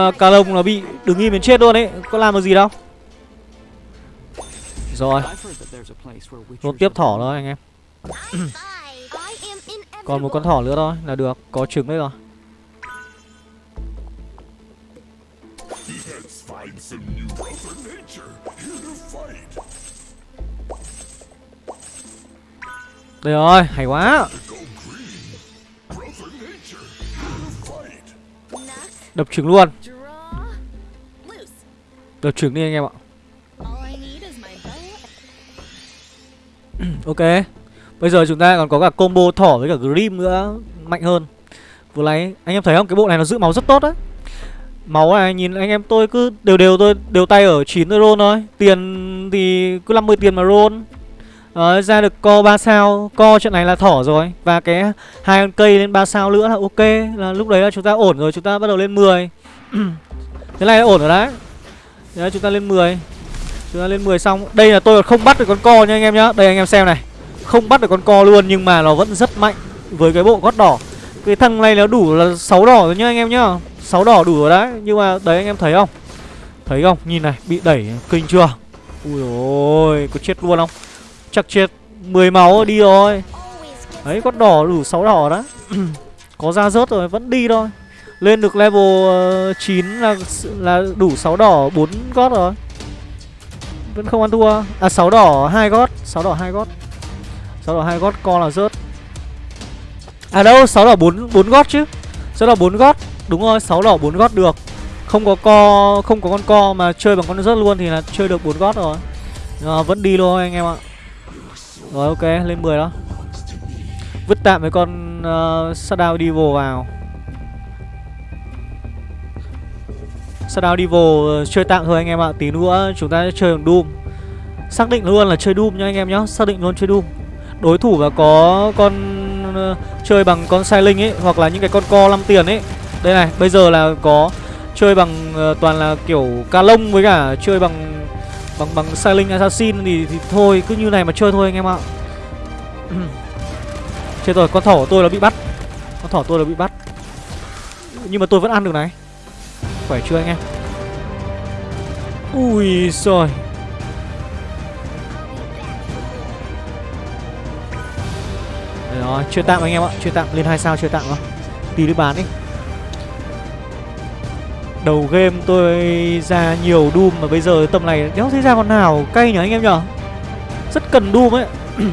uh, cà lông nó bị đứng im đến chết luôn ấy Có làm được gì đâu rồi. Rôn tiếp thỏ thôi anh em. [COUGHS] Còn một con thỏ nữa thôi là được Có trứng đấy rồi. Đây rồi, hay quá. Đập trứng luôn. Đập trứng đi anh em ạ Ừ, ok. Bây giờ chúng ta còn có cả combo thỏ với cả Grim nữa Mạnh hơn. Vừa nãy Anh em thấy không? Cái bộ này nó giữ máu rất tốt đấy Máu này nhìn anh em tôi cứ đều đều tôi đều tay ở 9 roll thôi. Tiền thì cứ 50 tiền mà roll Đấy, ra được co 3 sao. Co trận này là thỏ rồi. Và cái hai con cây lên 3 sao nữa là ok. Là Lúc đấy là chúng ta ổn rồi Chúng ta bắt đầu lên 10 Thế [CLEARS THROAT] này là ổn rồi đấy. Đấy chúng ta lên 10 Chúng ta lên 10 xong, Đây là tôi không bắt được con co nha anh em nhá. Đây anh em xem này. Không bắt được con co luôn Nhưng mà nó vẫn rất mạnh Với cái bộ gót đỏ. Cái thằng này nó đủ là 6 đỏ rồi nhá anh em nhá. 6 đỏ đủ rồi đấy, Nhưng mà đấy anh em thấy không? Thấy không? Nhìn này, Bị đẩy kinh chưa? Ui ôi, Có chết luôn không? Chắc chết 10 máu đi rồi. Đấy, gót đỏ đủ 6 đỏ đó [CLEARS THROAT] Có ra rớt rồi, vẫn đi thôi. Lên được level ờ, 9 là là đủ 6 đỏ 4 gót rồi vẫn không ăn thua. À sáu đỏ hai gót sáu đỏ hai gót. Sáu đỏ hai gót co là rớt. À đâu sáu đỏ bốn bốn gót chứ. Sáu đỏ bốn gót đúng rồi sáu đỏ bốn gót được. Không có co không có con co mà chơi bằng con rớt luôn thì là chơi được bốn gót rồi. À, vẫn đi luôn anh em ạ. Rồi ok lên 10 đó. Vứt tạm với con ờ, uh, Shadow Devil vào. Shadow Devil ờ, chơi tặng thôi anh em ạ Tí nữa chúng ta sẽ chơi bằng Doom. Xác định luôn là chơi Doom nha anh em nhá Xác định luôn chơi Doom. Đối thủ và có con ờ, chơi bằng con Sai Linh ấy Hoặc là những cái con co 5 tiền ấy. Đây này, bây giờ là có chơi bằng ờ, toàn là kiểu ca lông với cả chơi bằng bằng bằng Silent Assassin thì, thì thôi cứ như này mà chơi thôi anh em ạ. [CLEARS THROAT] Chết rồi con thỏ của tôi nó bị bắt. Con thỏ tôi nó bị bắt. Nhưng mà tôi vẫn ăn được này khỏe chưa anh em? Ui rồi đó, chưa tạm anh em ạ, chưa tạm, lên hai sao chưa tạm không tí nữa bán đi. Đầu game tôi ra nhiều Doom mà bây giờ tầm này, đéo thấy ra con nào cay nhỉ anh em nhở Rất cần Doom ấy. [CLEARS THROAT]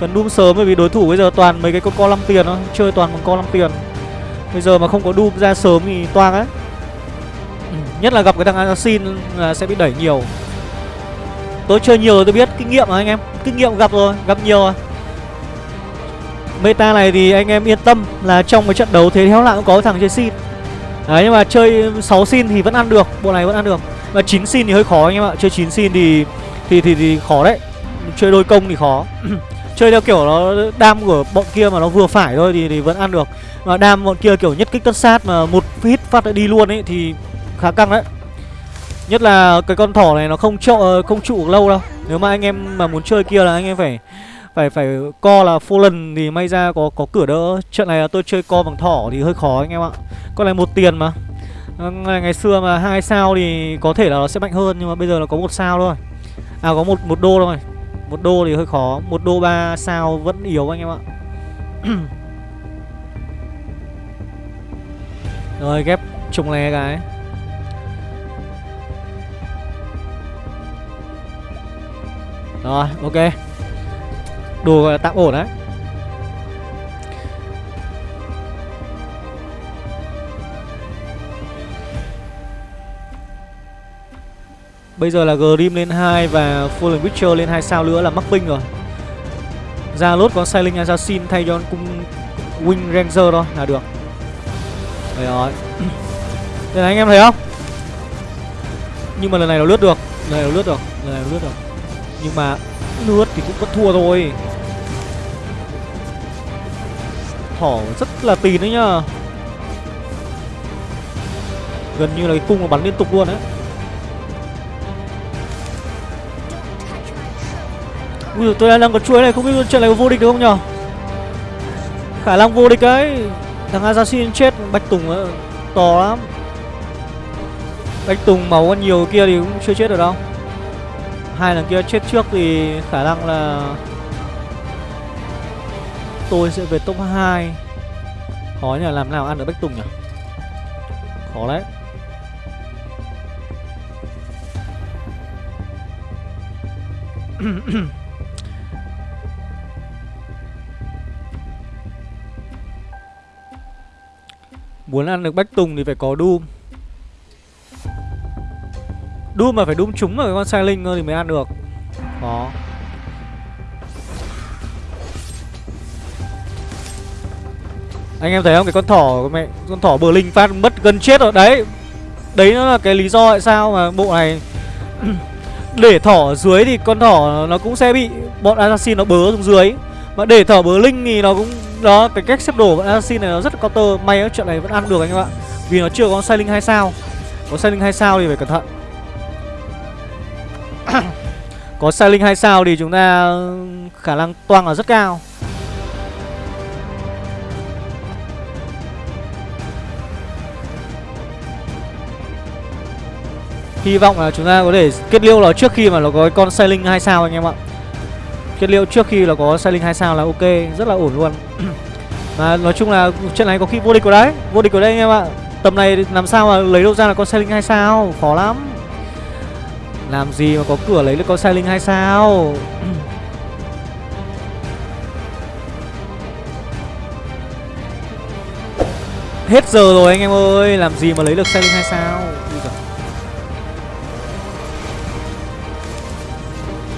Cần Doom sớm bởi vì đối thủ bây giờ toàn mấy cái con co 5 tiền thôi, Chơi toàn bằng co 5 tiền. Bây giờ mà không có Doom ra sớm thì toang ấy Nhất là gặp cái thằng Assassin là sẽ bị đẩy nhiều. Tôi chơi nhiều rồi tôi biết kinh nghiệm rồi anh em. Kinh nghiệm gặp rồi, gặp nhiều rồi. Meta này thì anh em yên tâm là trong cái trận đấu thế theo lại cũng có thằng chơi xin Đấy nhưng mà chơi 6 xin thì vẫn ăn được Bộ này vẫn ăn được. Và 9 xin thì hơi khó anh em ạ Chơi 9 xin thì thì thì, thì khó đấy. Chơi đôi công thì khó. [CLEARS THROAT] Chơi theo kiểu nó đam của bọn kia mà nó vừa phải thôi thì, thì vẫn ăn được. Mà đam bọn kia kiểu nhất kích tất sát mà một hit phát đi luôn ấy thì khá căng đấy. Nhất là cái con thỏ này nó không trụ, ờ, không trụ lâu đâu. Nếu mà anh em mà muốn chơi kia là anh em phải phải phải co là full lần thì may ra có có cửa đỡ. Trận này là tôi chơi co bằng thỏ thì hơi khó anh em ạ. Con này một tiền mà. Ờ, ngày, ngày xưa mà hai sao thì có thể là nó sẽ mạnh hơn nhưng mà bây giờ nó có một sao thôi. À có một một đô thôi. Một đô thì hơi khó. Một đô ba sao vẫn yếu anh em ạ. [CLEARS THROAT] Rồi ghép trùng lè cái. Rồi, ok. Đồ tạm ổn đấy. Bây giờ là Grim lên 2 và Fallen Witcher lên 2 sao nữa là mắc binh rồi. Ra lốt có sailing Assassin thay cho cung Wing Ranger thôi là được. Đấy rồi. Đây là anh em thấy không? Nhưng mà lần này nó lướt được, Lần này nó lướt được, Lần này nó lướt được. Nhưng mà lướt thì cũng vẫn thua thôi. Thỏ rất là tín đấy nhá. Gần như là cái cung nó bắn liên tục luôn đấy. Ui, tôi đang có chuối này, không biết trận này có vô địch được không nhở? Khả năng vô địch đấy. Thằng Assassin chết, Bạch Tùng to lắm. Bạch Tùng máu còn nhiều kia thì cũng chưa chết được đâu. Hai lần kia chết trước thì khả năng là Tôi sẽ về top 2 Khó nhỉ, làm nào ăn được Bách Tùng nhỉ? Khó đấy. [COUGHS] Muốn ăn được Bách Tùng thì phải có Doom. Doom mà phải Doom trúng vào cái con sai linh thì mới ăn được. Khó Anh em thấy không? Cái con thỏ mẹ Con thỏ bờ linh phát mất gần chết rồi. Đấy Đấy nó là cái lý do tại sao mà bộ này [CLEARS THROAT] Để thỏ ở dưới thì con thỏ nó cũng sẽ bị Bọn assassin nó bớ xuống dưới. Mà để thỏ bờ linh thì nó cũng Đó cái cách xếp đồ bọn assassin này nó rất là counter. May ở trận này vẫn ăn được anh em ạ. Vì nó chưa có sai linh 2 sao. Có sai linh 2 sao thì phải cẩn thận [COUGHS] Có sai linh 2 sao thì chúng ta ừ, khả năng toang là rất cao. Hy vọng là chúng ta có thể kết liễu nó trước khi mà nó có con sai linh 2 sao anh em ạ. Kết liễu trước khi là có sai linh 2 sao là ok, rất là ổn luôn. [COUGHS] Mà nói chung là trận này có khi vô địch của đấy Vô địch của đây anh em ạ. Tầm này làm sao mà lấy đâu ra là con sai linh 2 sao Khó lắm. Làm gì mà có cửa lấy được con sai linh hay sao? [CLEARS THROAT] Hết giờ rồi anh em ơi Làm gì mà lấy được sai linh hay sao?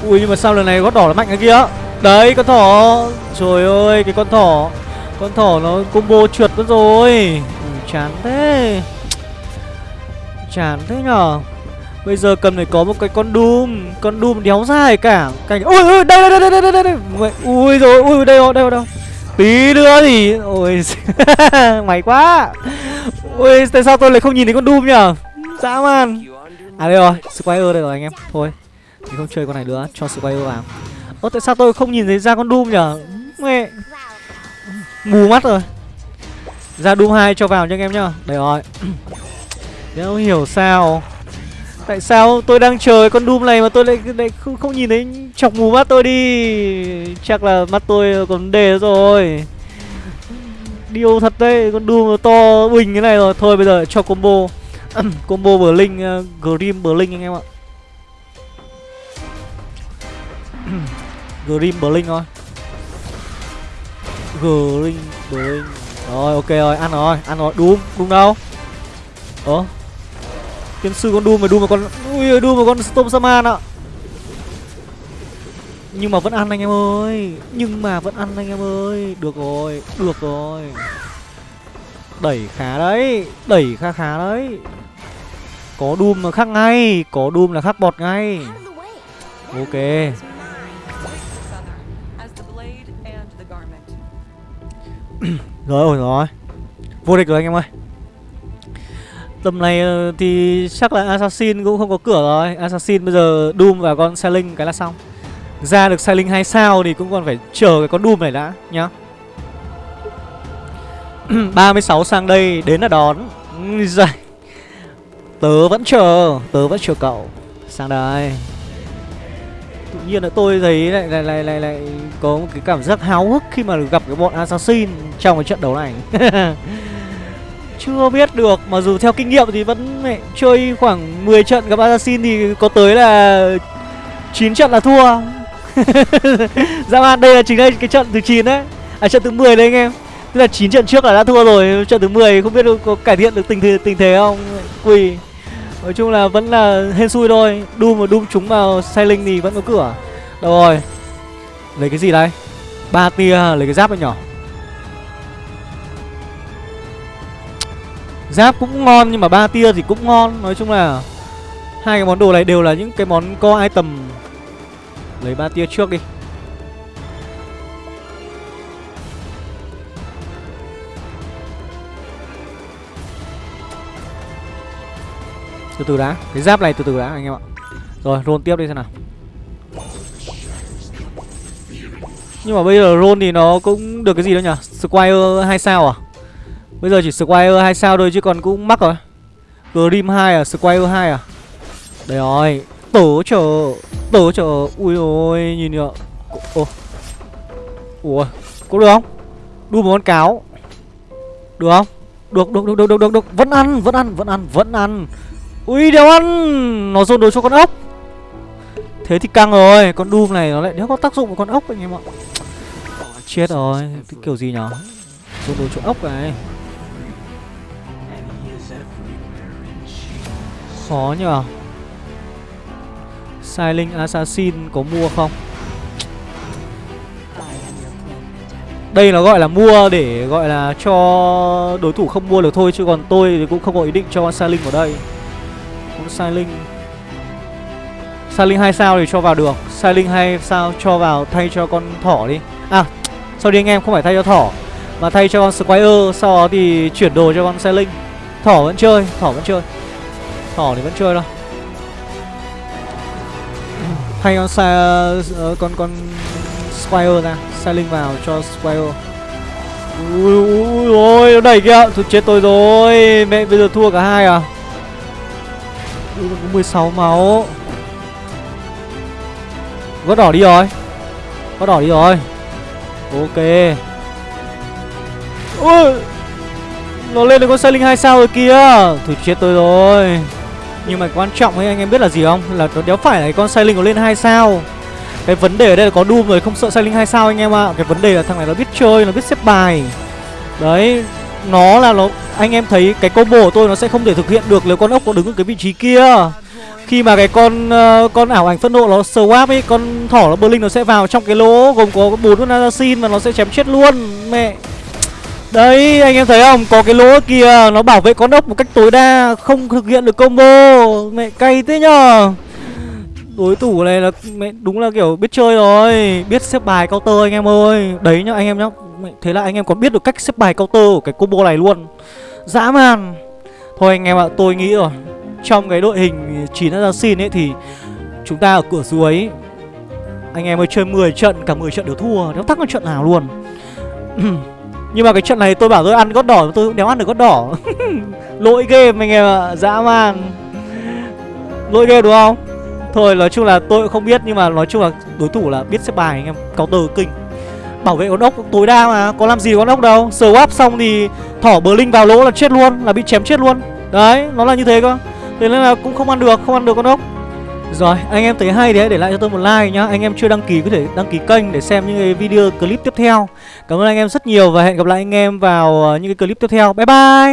Ui nhưng mà sao lần này gót đỏ là mạnh cái kia? Đấy con thỏ. Trời ơi cái con thỏ. Con thỏ nó combo trượt mất rồi. Ừ, Chán thế. Chán thế nhở Bây giờ cần phải có một cái con Doom. Con Doom đéo dài cả. Cảnh Ui ui đây đây đây đây đây đây, đây. Ui rồi ui đây đâu đây đâu Tí nữa thì Ôi [LAUGHS] Mày quá. Ui tại sao tôi lại không nhìn thấy con Doom nhở Dã man. À đây rồi Squire đây rồi anh em. Thôi mình không chơi con này nữa. Cho Squire vào. Ơ tại sao tôi không nhìn thấy ra con Doom nhở Mẹ. Mù mắt rồi. Ra Doom 2 cho vào nha anh em nhá. Đây rồi. [CLEARS THROAT] Đéo hiểu sao. Tại sao tôi đang chờ con Doom này mà tôi lại, lại không, không nhìn thấy chọc mù mắt tôi đi? Chắc là mắt tôi còn đề rồi. Điêu thật đấy Con Doom to bình cái này rồi. Thôi bây giờ cho combo. [CLEARS THROAT] Combo Blink uh, ờ, Grim Blink anh em ạ. [CLEARS THROAT] Grim Blink thôi. Grim Blink Rồi ok rồi. Ăn rồi Ăn rồi. Doom Doom đâu? Ủa? Tiên sư con Doom mà Doom mà con Ui Doom mà con Storm Saman ạ. Nhưng mà vẫn ăn anh em ơi. Nhưng mà vẫn ăn anh em ơi. Được rồi Được rồi. Đẩy khá đấy Đẩy khá khá đấy. Có Doom mà khác ngay Có Doom là khác bọt ngay. Ok. [CLEARS THROAT] Rồi ổn rồi Vô địch rồi anh em ơi Tầm này ờ, thì chắc là Assassin cũng không có cửa rồi. Assassin bây giờ Doom và con Sailing cái là xong. Ra được Sailing 2 sao thì cũng còn phải chờ cái con Doom này đã nhá. [CLEARS THROAT] 36 sang đây đến là đón. Giời. Tớ vẫn chờ Tớ vẫn chờ cậu. Sang đây. Tự nhiên là tôi thấy lại lại lại lại, lại có một cái cảm giác háo hức khi mà gặp cái bọn assassin trong cái trận đấu này. [LAUGHS] chưa biết được mà dù theo kinh nghiệm thì vẫn mẹ, chơi khoảng 10 trận gặp assassin thì có tới là 9 trận là thua. [LAUGHS] Dạ man đây là chính đây cái trận thứ 9 đấy. À trận thứ 10 đấy anh em. Tức là 9 trận trước là đã thua rồi. Trận thứ 10 không biết có cải thiện được tình thế tình thế không? Quỳ. Nói chung là vẫn là hên xui thôi. Doom mà Doom trúng vào Sailing thì vẫn có cửa. Đâu rồi? Lấy cái gì đây? Ba tia lấy cái giáp này nhỏ. Giáp cũng ngon nhưng mà ba tia thì cũng ngon. Nói chung là Hai cái món đồ này đều là những cái món co item. Lấy ba tia trước đi. Từ từ đã, Cái giáp này từ từ đã, anh em ạ. Rồi, roll tiếp đi xem nào. Nhưng mà bây giờ roll thì nó cũng được cái gì đâu nhỉ? Squire 2 sao à? Bây giờ chỉ Squire 2 sao thôi chứ còn cũng mắc rồi. Grim 2 à, Squire 2 à? Đây rồi tổ chờ tổ chờ. Ui ôi nhìn kìa. Ồ Ủa Có được không? Đu một con cáo. Được không? Được được được được được được được. Vẫn ăn vẫn ăn vẫn ăn vẫn ăn. Ui đéo ăn. Nó dồn đồ cho con ốc. Thế thì căng rồi Con Doom này nó lại đéo có tác dụng của con ốc anh em ạ. Chết rồi Cái kiểu gì nhở? Dồn đồ cho ốc này. Khó nhờ. Silent Assassin có mua không? Đây nó gọi là mua để gọi là cho đối thủ không mua được thôi, Chứ còn tôi thì cũng không có ý định cho con Silent vào đây. Con Silent Silent 2 sao thì cho vào được. Silent 2 sao cho vào thay cho con thỏ đi. À sau đi anh em không phải thay cho thỏ, Mà thay cho con Squire, Sau đó thì chuyển đồ cho con Silent Thỏ vẫn chơi, Thỏ vẫn chơi. Thỏ thì vẫn chơi đâu. Hay con sa, uh, con con Squire ra Silent vào cho Squire. Ui ui ôi nó đẩy kìa Thôi chết tôi rồi Mẹ bây giờ thua cả hai à? Ui có 16 máu. Có đỏ đi rồi có đỏ đi rồi. Ok. Ui Nó lên được con sailing hai sao rồi kìa. Thôi chết tôi rồi. Nhưng mà quan trọng ấy anh em biết là gì không? Là nó đéo phải là con Sailing có lên 2 sao. Cái vấn đề ở đây là có Doom rồi không sợ Sailing 2 sao anh em ạ. À. Cái vấn đề là thằng này nó biết chơi, nó biết xếp bài. Đấy Nó là nó Anh em thấy cái combo của tôi nó sẽ không thể thực hiện được nếu con ốc có đứng ở cái vị trí kia. Khi mà cái con uh, con ảo ảnh phân nộ nó swap ấy Con thỏ nó Berlin nó sẽ vào trong cái lỗ gồm có bốn con assassin và nó sẽ chém chết luôn Mẹ. Đấy anh em thấy không? Có cái lỗ kia, nó bảo vệ con ốc một cách tối đa, Không thực hiện được combo. Mẹ cay thế nhờ. Đối thủ này là, mẹ, đúng là kiểu biết chơi rồi, Biết xếp bài counter anh em ơi. Đấy nhá, anh em nhá. Thế là anh em còn biết được cách xếp bài counter của cái combo này luôn. Dã man. Thôi anh em ạ, tôi nghĩ rồi. Trong cái đội hình 9 assassin ấy thì Chúng ta ở cửa dưới Anh em ơi chơi 10 trận, Cả 10 trận đều thua. Đéo thắng một trận nào luôn. [CLEARS THROAT] Nhưng mà cái trận này tôi bảo tôi ăn gót đỏ, Tôi cũng đéo ăn được gót đỏ. [LAUGHS] Lỗi game anh em ạ, Dã man. Lỗi game đúng không? Thôi, nói chung là tôi cũng không biết, Nhưng mà nói chung là đối thủ là biết xếp bài anh em, Counter kinh. Bảo vệ con ốc tối đa mà, Có làm gì con ốc đâu. Swap xong thì thỏ bờ linh vào lỗ là chết luôn, Là bị chém chết luôn. Đấy, nó là như thế cơ. Thế nên là cũng không ăn được, Không ăn được con ốc rồi, anh em thấy hay thì hãy để lại cho tôi một like nhá. Anh em chưa đăng ký có thể đăng ký kênh để xem những cái video clip tiếp theo. Cảm ơn anh em rất nhiều và hẹn gặp lại anh em vào ờ, những cái clip tiếp theo. Bye bye!